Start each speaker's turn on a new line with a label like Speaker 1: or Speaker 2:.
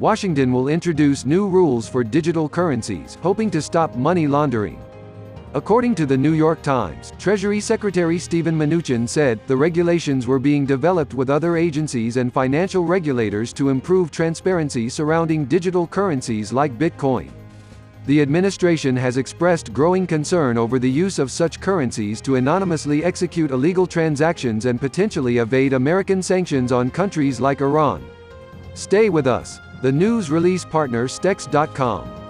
Speaker 1: Washington will introduce new rules for digital currencies, hoping to stop money laundering. According to the New York Times, Treasury Secretary Steven Mnuchin said, the regulations were being developed with other agencies and financial regulators to improve transparency surrounding digital currencies like Bitcoin. The administration has expressed growing concern over the use of such currencies to anonymously execute illegal transactions and potentially evade American sanctions on countries like Iran. Stay with us. The news release partner Stex.com.